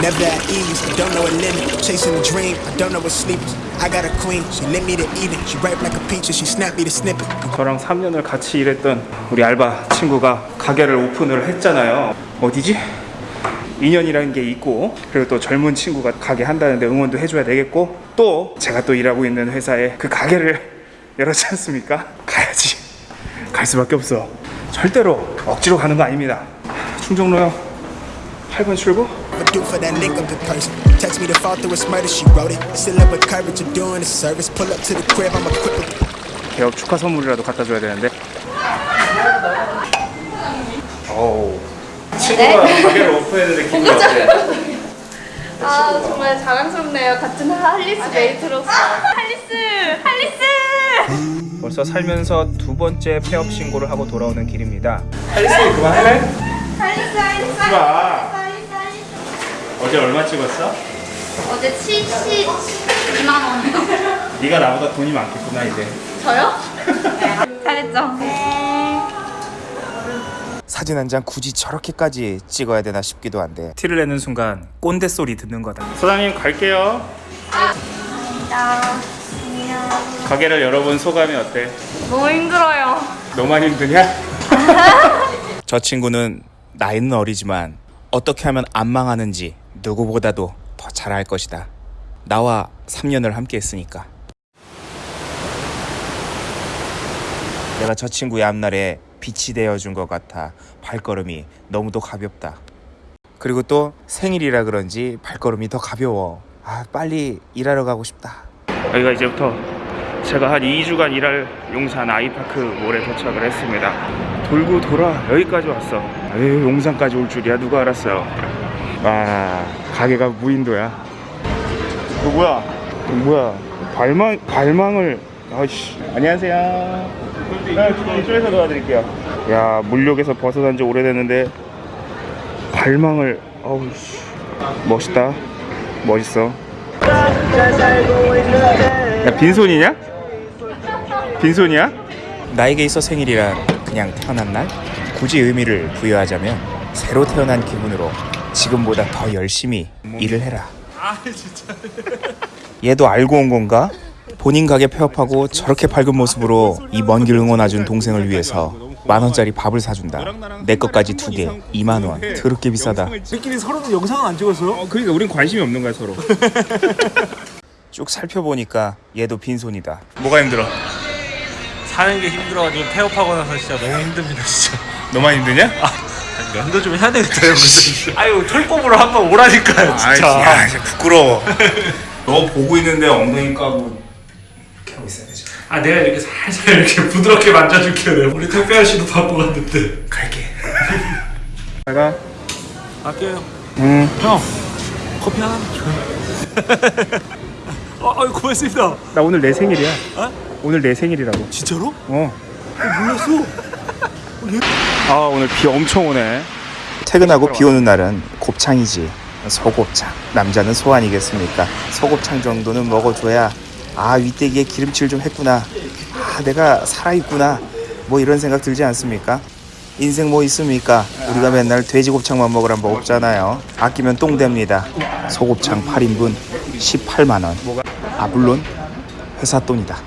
Never at ease, don't know a limit. Chasing a dream, I don't know what sleep is. I got a queen, she lit me to eat it. She ripe like a peach and she snapped me to snip it. 저랑 3년을 같이 일했던 우리 알바 친구가 가게를 오픈을 했잖아요. 어디지? 인연이라는 게 있고 그리고 또 젊은 친구가 가게 한다는데 응원도 해줘야 되겠고 또 제가 또 일하고 있는 회사에 그 가게를 열었지 않습니까? 가야지 갈 수밖에 없어 절대로 억지로 가는 거 아닙니다 충정로역 8번 출구 Do for that link up in person? Text me to fall through a murder, she wrote it. Still up with courage of doing the service. Pull up to the crib, I'm equipped with 개업 축하 선물이라도 갖다 줘야 되는데 어우 친구가 가게를 오픈했는데 기분이 어때? 아 정말 자랑스럽네요. 같은 할리스 메이트로서. 할리스, 할리스. 벌써 살면서 두 번째 폐업 신고를 하고 돌아오는 길입니다. 할리스 그만할래? 할리스, 할리스. 어제 얼마 찍었어? 어제 72만 원. 네가 나보다 돈이 많겠구나 이제. 저요? 잘했죠. 사진 한 장 굳이 저렇게까지 찍어야 되나 싶기도 한데 티를 내는 순간 꼰대 소리 듣는 거다. 사장님 갈게요. 자, 가게를 열어본 소감이 어때? 너무 힘들어요. 너만 힘드냐? 저 친구는 나이는 어리지만 어떻게 하면 안 망하는지 누구보다도 더잘알 것이다. 나와 3년을 함께 했으니까. 내가 저 친구의 앞날에 빛이 되어준 것 같아 발걸음이 너무도 가볍다. 그리고 또 생일이라 그런지 발걸음이 더 가벼워. 아, 빨리 일하러 가고 싶다. 여기가 이제부터 제가 한 2주간 일할 용산 아이파크 몰에 도착을 했습니다. 돌고 돌아 여기까지 왔어. 에이, 용산까지 올 줄이야 누가 알았어요. 와 가게가 무인도야. 그 뭐야? 그 뭐야? 발망 발망을 아이씨 안녕하세요. 아, 이쪽에서 도와드릴게요. 야 물욕에서 벗어난 지 오래됐는데 발망을 어우 씨 멋있다. 멋있어. 야 빈손이냐? 빈손이야? 나에게 있어 생일이란 그냥 태어난 날? 굳이 의미를 부여하자면 새로 태어난 기분으로 지금보다 더 열심히 일을 해라. 얘도 알고 온 건가? 본인 가게 폐업하고 저렇게 밝은 모습으로 이 먼 길 응원해준 동생을 위해서 만 원짜리 밥을 사준다. 내 것까지 두 개, 2만 원. 더럽게 비싸다. 우리끼리 서로는 영상은 안 찍었어요? 어, 그러니까 우린 관심이 없는 거야 서로. 쭉 살펴보니까 얘도 빈손이다. 뭐가 힘들어? 사는 게 힘들어가지고 폐업하고 나서 진짜 너무 힘듭니다 진짜 너만 힘드냐? 아 니, 면도 좀 해야 되겠다요 근데 아유 털꼽으로 한번 오라니까요 진짜 야, 진짜 부끄러워. 너 보고 있는데 엉덩이 까고 이렇게 하고 있어야 되죠. 아 내가 이렇게 살살 이렇게 부드럽게 만져줄게요 내가. 우리 택배 아저씨도 바보 갔는데 갈게. 내가 아껴요 음, 형 커피 하나 줘요 어, 아유 고맙습니다 나 오늘 내 생일이야. 어? 오늘 내 생일이라고. 진짜로? 어. 몰랐어 아 오늘 비 엄청 오네. 퇴근하고 비 오는 날은 곱창이지. 소곱창. 남자는 소 아니겠습니까? 소곱창 정도는 먹어줘야 아 윗대기에 기름칠 좀 했구나. 아 내가 살아있구나. 뭐 이런 생각 들지 않습니까? 인생 뭐 있습니까? 우리가 맨날 돼지곱창만 먹으란 법 없잖아요. 아끼면 똥 됩니다. 소곱창 8인분 18만 원. 아 물론 회사 돈이다.